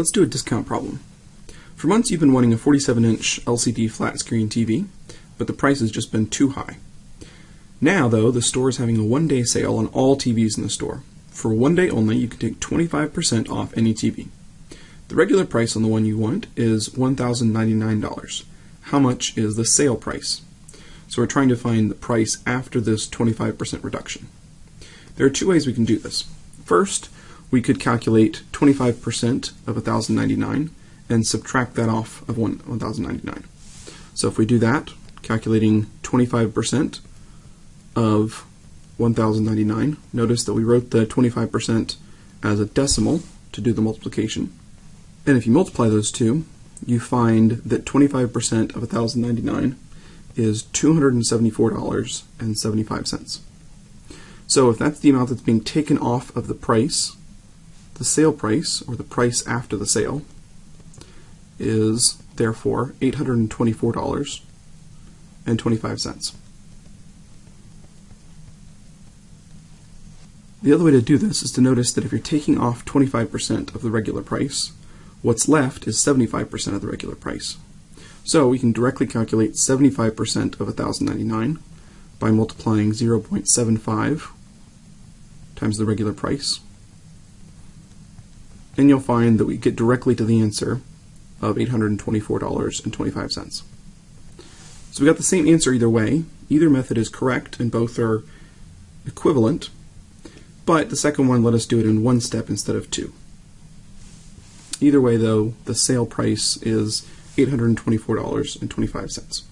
Let's do a discount problem. For months you've been wanting a 47-inch LCD flat screen TV, but the price has just been too high. Now, though, the store is having a one-day sale on all TVs in the store. For one day only, you can take 25% off any TV. The regular price on the one you want is $1,099. How much is the sale price? So we're trying to find the price after this 25% reduction. There are two ways we can do this. First, we could calculate 25% of 1099 and subtract that off of 1099. So if we do that, calculating 25% of 1099, notice that we wrote the 25% as a decimal to do the multiplication. And if you multiply those two, you find that 25% of 1099 is $274.75. So if that's the amount that's being taken off of the price, the sale price, or the price after the sale, is therefore $824.25. The other way to do this is to notice that if you're taking off 25% of the regular price, what's left is 75% of the regular price. So we can directly calculate 75% of 1099 by multiplying 0.75 times the regular price and you'll find that we get directly to the answer of $824.25. So we got the same answer either way. Either method is correct and both are equivalent, but the second one let us do it in one step instead of two. Either way though, the sale price is $824.25.